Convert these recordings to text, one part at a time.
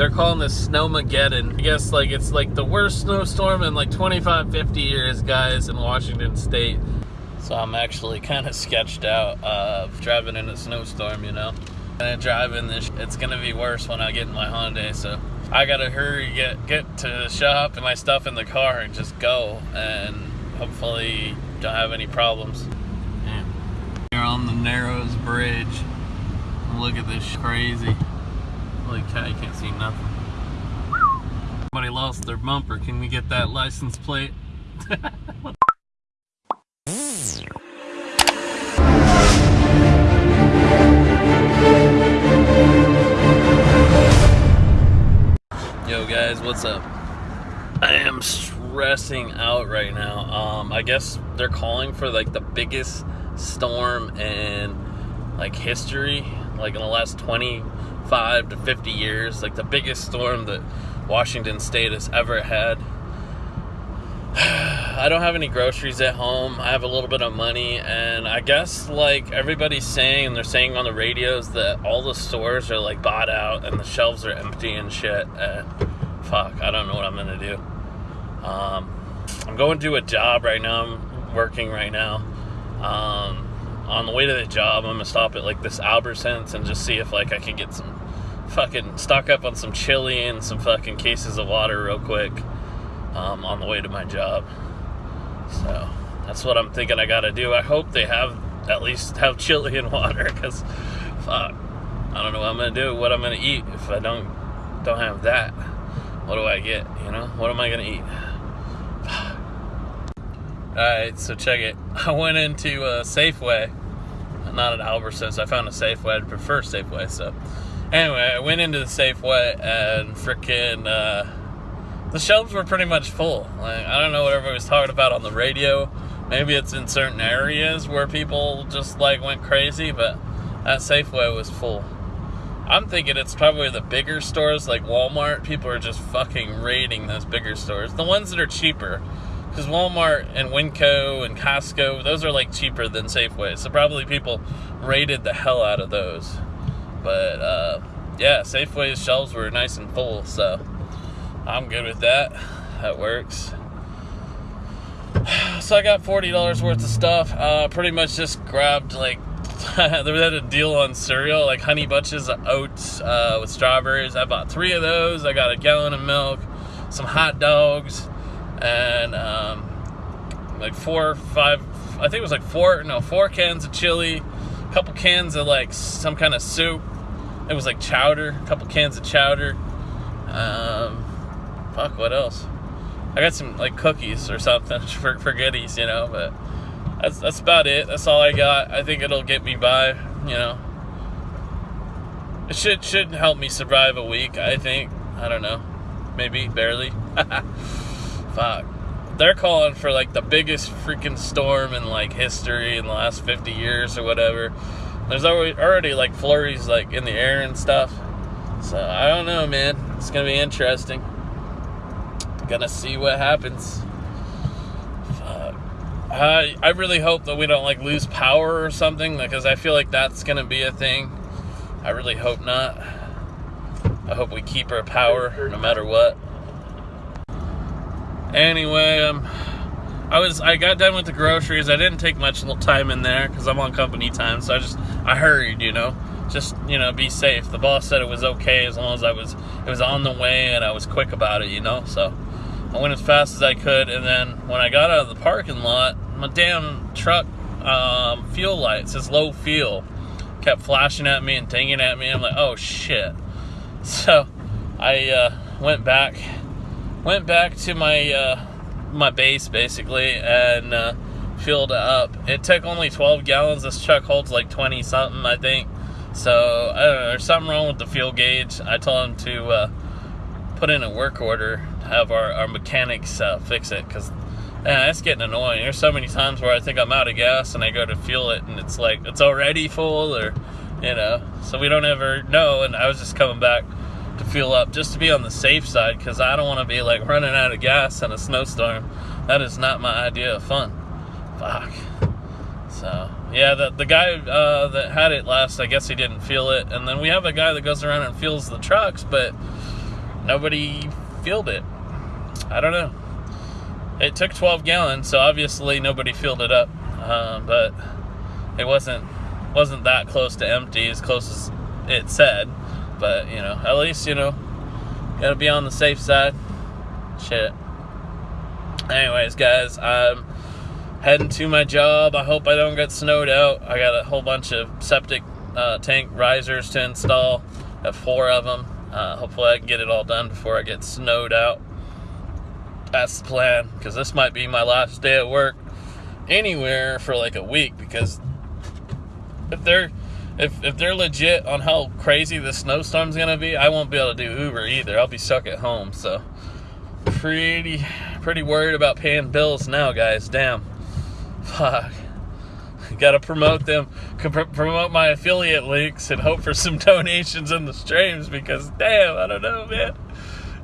they're calling this Snowmageddon. I guess like it's like the worst snowstorm in like 25, 50 years, guys, in Washington State. So I'm actually kind of sketched out of driving in a snowstorm, you know. And driving this, it's gonna be worse when I get in my Hyundai. So I gotta hurry, get get to the shop and my stuff in the car and just go, and hopefully don't have any problems. Yeah. You're on the Narrows Bridge. Look at this crazy. Holy cow, you can't see nothing. Somebody lost their bumper. Can we get that license plate? Yo guys, what's up? I am stressing out right now. Um, I guess they're calling for like the biggest storm in like history, like in the last 25 to 50 years, like the biggest storm that Washington State has ever had. I don't have any groceries at home. I have a little bit of money, and I guess like everybody's saying, and they're saying on the radios that all the stores are like bought out and the shelves are empty and shit. And fuck, I don't know what I'm gonna do. Um, I'm going to do a job right now. I'm working right now. Um, on the way to the job, I'm gonna stop at like this Albertsons and just see if like I can get some fucking stock up on some chili and some fucking cases of water real quick um, on the way to my job. So that's what I'm thinking I gotta do. I hope they have at least have chili and water because fuck, I don't know what I'm gonna do, what I'm gonna eat if I don't don't have that. What do I get? You know, what am I gonna eat? All right, so check it. I went into a Safeway, not an Albertsons. I found a Safeway. I prefer Safeway. So anyway, I went into the Safeway and freaking. Uh, the shelves were pretty much full. Like I don't know what everybody was talking about on the radio. Maybe it's in certain areas where people just like went crazy, but that Safeway was full. I'm thinking it's probably the bigger stores like Walmart. People are just fucking raiding those bigger stores. The ones that are cheaper. Because Walmart and Winco and Costco, those are like cheaper than Safeway. So probably people raided the hell out of those. But uh, yeah, Safeway's shelves were nice and full. So I'm good with that. That works. So I got forty dollars worth of stuff. Uh, pretty much just grabbed like they had a deal on cereal, like honey bunches of oats uh, with strawberries. I bought three of those. I got a gallon of milk, some hot dogs, and um, like four, five. I think it was like four, no, four cans of chili, a couple cans of like some kind of soup. It was like chowder, a couple cans of chowder. Um, fuck, what else? I got some like cookies or something for, for goodies, you know, but that's that's about it. That's all I got. I think it'll get me by, you know. It should should help me survive a week, I think. I don't know. Maybe barely. Fuck. They're calling for like the biggest freaking storm in like history in the last 50 years or whatever. There's already, like flurries like in the air and stuff. So I don't know, man. It's gonna be interesting gonna see what happens. Fuck. I I really hope that we don't like lose power or something because I feel like that's gonna be a thing. I really hope not. I hope we keep our power no matter what. Anyway, um, I was I got done with the groceries. I didn't take much time in there because I'm on company time, so I just I hurried, you know just you know be safe the boss said it was okay as long as i was it was on the way and i was quick about it you know so I went as fast as I could, and then when I got out of the parking lot, my damn truck um, fuel light says low fuel kept flashing at me and dinging at me. I'm like, oh shit. So I uh, went back, went back to my uh, my base basically, and uh, filled up. It took only 12 gallons. This truck holds like 20 something, I think. So I don't know. There's something wrong with the fuel gauge. I told him to uh, put in a work order have our, our mechanics uh, fix it because it's getting annoying. There's so many times where I think I'm out of gas and I go to fuel it and it's like it's already full or you know, so we don't ever know. And I was just coming back to fuel up just to be on the safe side because I don't want to be like running out of gas in a snowstorm. That is not my idea of fun. Fuck. So yeah, the the guy uh, that had it last, I guess he didn't feel it, and then we have a guy that goes around and fuels the trucks, but nobody filled it. I don't know. It took 12 gallons, so obviously nobody filled it up. Uh, but it wasn't wasn't that close to empty, as close as it said. But you know, at least you know, gotta be on the safe side. Shit. Anyways, guys, I'm heading to my job. I hope I don't get snowed out. I got a whole bunch of septic uh, tank risers to install. I have four of them. Uh, hopefully, I can get it all done before I get snowed out. That's the plan, because this might be my last day at work anywhere for like a week. Because if they're if, if they're legit on how crazy the snowstorm's gonna be, I won't be able to do Uber either. I'll be stuck at home. So pretty pretty worried about paying bills now, guys. Damn. Fuck. Got to promote them, promote my affiliate links, and hope for some donations in the streams because, damn, I don't know, man.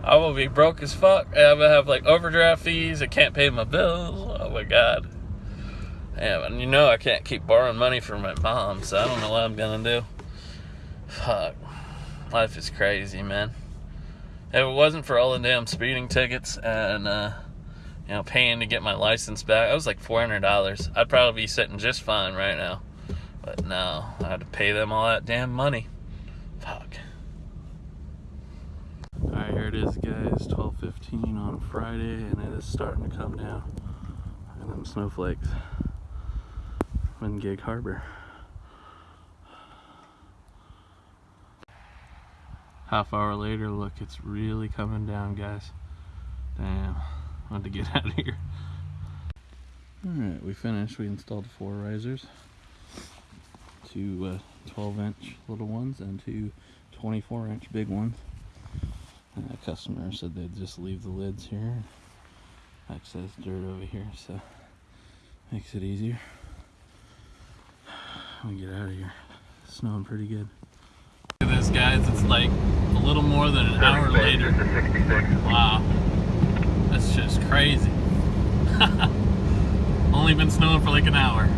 I'm gonna be broke as fuck. I'm gonna have like overdraft fees. I can't pay my bills. Oh my god. Damn, and you know I can't keep borrowing money from my mom, so I don't know what I'm gonna do. Fuck. Life is crazy, man. If it wasn't for all the damn speeding tickets and uh, you know, paying to get my license back. That was like four hundred dollars. I'd probably be sitting just fine right now. But no, I had to pay them all that damn money. Fuck. Alright, here it is guys, 12.15 on Friday, and it is starting to come down. And them snowflakes. In Gig Harbor. Half hour later, look, it's really coming down, guys. Damn want to get out of here. Alright, we finished. We installed four risers. Two uh, 12 inch little ones and two 24 inch big ones. And the customer said they'd just leave the lids here. Excess dirt over here, so makes it easier. We get out of here. It's snowing pretty good. Look at this, guys. It's like a little more than an hour later. Wow. That's just crazy. Only been snowing for like an hour.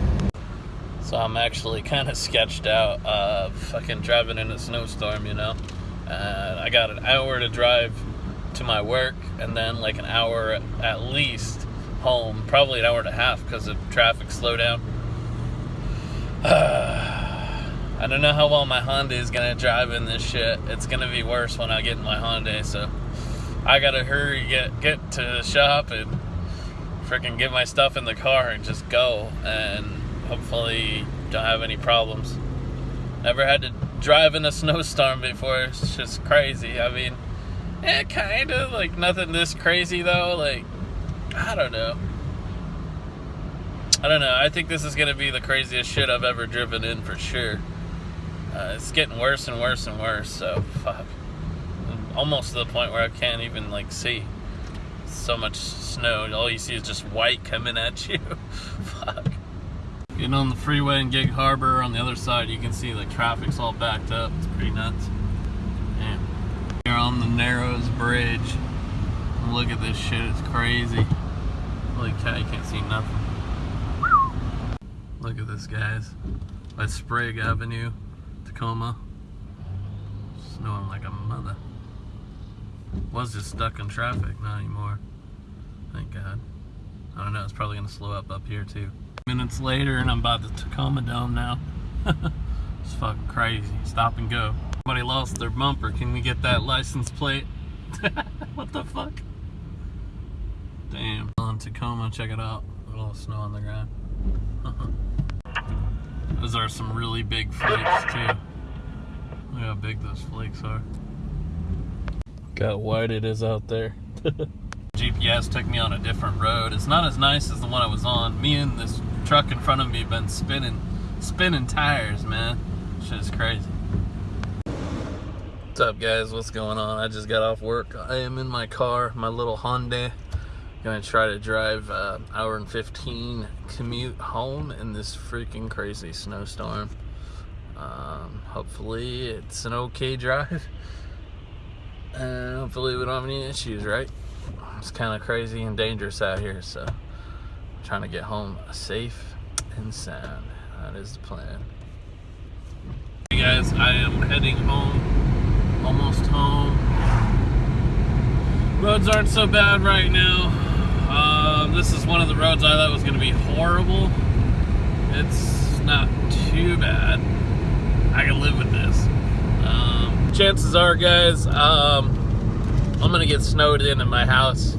So I'm actually kind of sketched out uh, fucking driving in a snowstorm, you know. And I got an hour to drive to my work and then like an hour at least home. Probably an hour and a half because of traffic slowdown. Uh, I don't know how well my Honda is gonna drive in this shit. It's gonna be worse when I get in my Honda, so I gotta hurry get get to the shop and freaking get my stuff in the car and just go and hopefully don't have any problems. Never had to drive in a snowstorm before. It's just crazy. I mean, yeah, kind of like nothing this crazy though. Like, I don't know. I don't know. I think this is gonna be the craziest shit I've ever driven in for sure. Uh, it's getting worse and worse and worse. So fuck almost to the point where I can't even like see. So much snow. All you see is just white coming at you. Fuck. Getting on the freeway in Gig Harbor, on the other side you can see like traffic's all backed up. It's pretty nuts. Damn. You're on the Narrows Bridge. Look at this shit, it's crazy. Holy cow, you can't see nothing. Look at this, guys. By Sprague Avenue, Tacoma. Snowing like a mother. Was just stuck in traffic, not anymore. Thank God. I don't know, it's probably gonna slow up up here too. Minutes later and I'm by the Tacoma Dome now. it's fucking crazy. Stop and go. Somebody lost their bumper. Can we get that license plate? what the fuck? Damn. On Tacoma, check it out. A little snow on the ground. Those are some really big flakes too. Look how big those flakes are. Got white it is out there. GPS took me on a different road. It's not as nice as the one I was on. Me and this truck in front of me been spinning, spinning tires, man. Shit is crazy. What's up, guys? What's going on? I just got off work. I am in my car, my little Hyundai. Gonna try to drive uh, hour and 15 commute home in this freaking crazy snowstorm. Um, hopefully it's an okay drive and hopefully we don't have any issues, right? It's kind of crazy and dangerous out here, so I'm trying to get home safe and sound. That is the plan. Hey guys, I am heading home, almost home. Roads aren't so bad right now. Um, this is one of the roads I thought was going to be horrible. It's not too bad. I can live with this. Um, chances are, guys, um, I'm going to get snowed in in my house.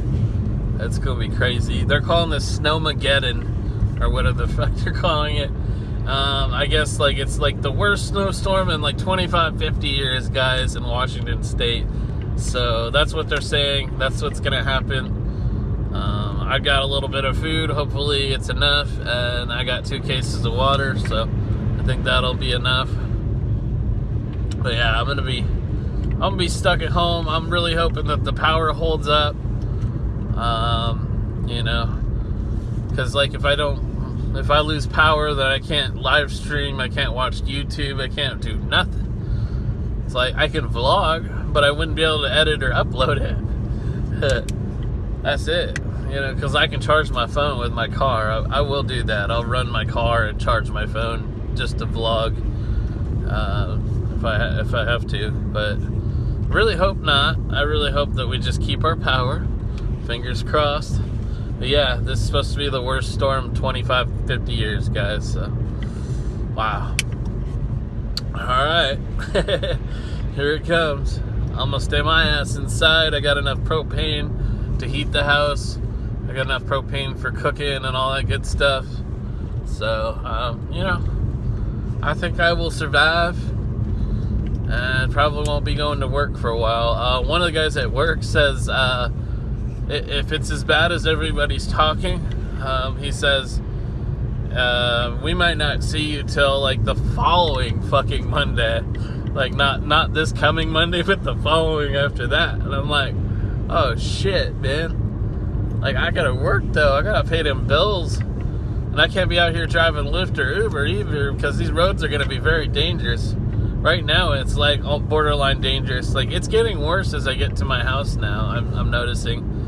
That's going to be crazy. They're calling this Snowmageddon, or whatever the fuck they're calling it. Um, I guess like it's like the worst snowstorm in like 25, 50 years, guys, in Washington State. So that's what they're saying. That's what's gonna happen. Um, I got a little bit of food. Hopefully it's enough, and I got two cases of water, so I think that'll be enough. But yeah, I'm gonna be, I'm gonna be stuck at home. I'm really hoping that the power holds up. Um, you know, because like if I don't if I lose power, then I can't live stream, I can't watch YouTube, I can't do nothing. It's like I can vlog, but I wouldn't be able to edit or upload it. That's it. You know, because I can charge my phone with my car. I, I, will do that. I'll run my car and charge my phone just to vlog uh, if I if I have to. But really hope not. I really hope that we just keep our power. Fingers crossed. But yeah, this is supposed to be the worst storm 25, 50 years, guys. So, wow. All right. Here it comes. I'm gonna stay my ass inside. I got enough propane to heat the house. I got enough propane for cooking and all that good stuff. So, um, you know, I think I will survive and probably won't be going to work for a while. Uh, one of the guys at work says, uh, if it's as bad as everybody's talking, um, he says, uh, we might not see you till like the following fucking Monday. Like not not this coming Monday, but the following after that. And I'm like, oh shit, man. Like I gotta work though. I gotta pay them bills. And I can't be out here driving Lyft or Uber either because these roads are gonna be very dangerous. Right now it's like all borderline dangerous. Like it's getting worse as I get to my house now. I'm, I'm noticing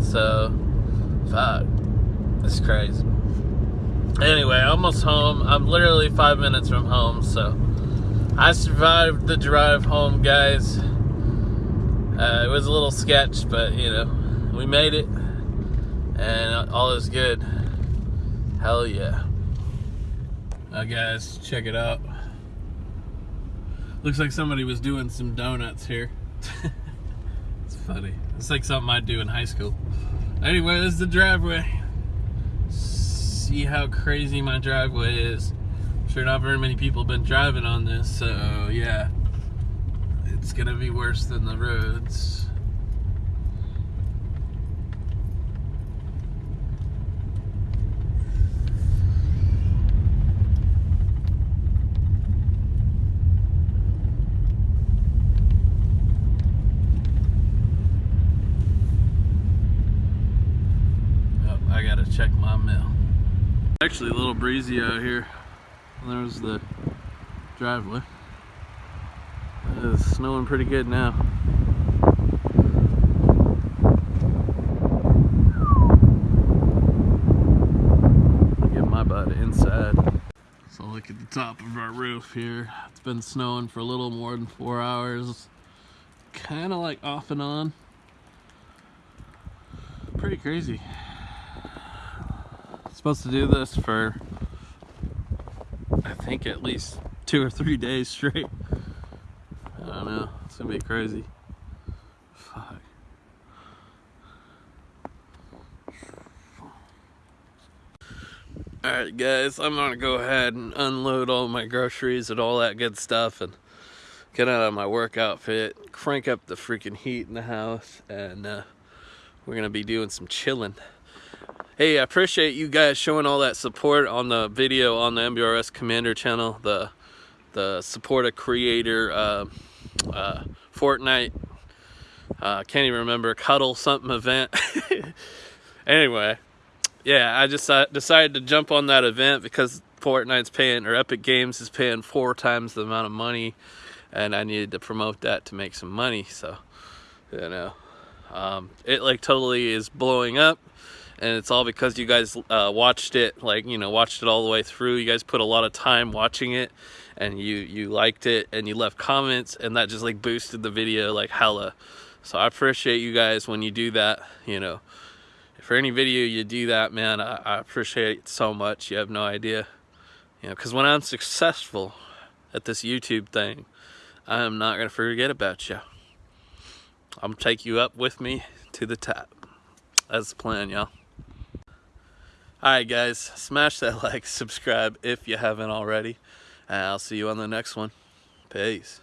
so, fuck. It's crazy. Anyway, almost home. I'm literally five minutes from home, so I survived the drive home, guys. Uh, it was a little sketch, but you know, we made it, and all is good. Hell yeah. Now, guys, check it out. Looks like somebody was doing some donuts here. It's funny. It's like something I'd do in high school. Anyway, this is the driveway. See how crazy my driveway is. Sure not very many people have been driving on this, so yeah. It's gonna be worse than the roads. Oh, I gotta check my mail. Actually a little breezy out here. There's the driveway. It's snowing pretty good now. Get my butt inside. So look at the top of our roof here. It's been snowing for a little more than four hours. Kind of like off and on. Pretty crazy supposed to do this for I think at least two or three days straight. I don't know. It's gonna be crazy. Fuck. Alright guys, I'm gonna go ahead and unload all my groceries and all that good stuff and get out of my work outfit, crank up the freaking heat in the house, and uh, we're gonna be doing some chilling hey i appreciate you guys showing all that support on the video on the mbrs commander channel the the support a creator uh, uh, fortnite uh, can't even remember cuddle something event. Anyway yeah i just decided to jump on that event because fortnite's paying or epic games is paying four times the amount of money and i needed to promote that to make some money so you know. Um, it like totally is blowing up and it's all because you guys uh, watched it like you know watched it all the way through you guys put a lot of time watching it and you you liked it and you left comments and that just like boosted the video like hella So I appreciate you guys when you do that, you know. For any video you do that, man, I, I appreciate it so much. You have no idea. You know, because when I'm successful at this YouTube thing, I am not going to forget about you. I'm to take you up with me to the top. That's the plan, y'all. Alright guys, smash that like, subscribe if you haven't already, and I'll see you on the next one. Peace.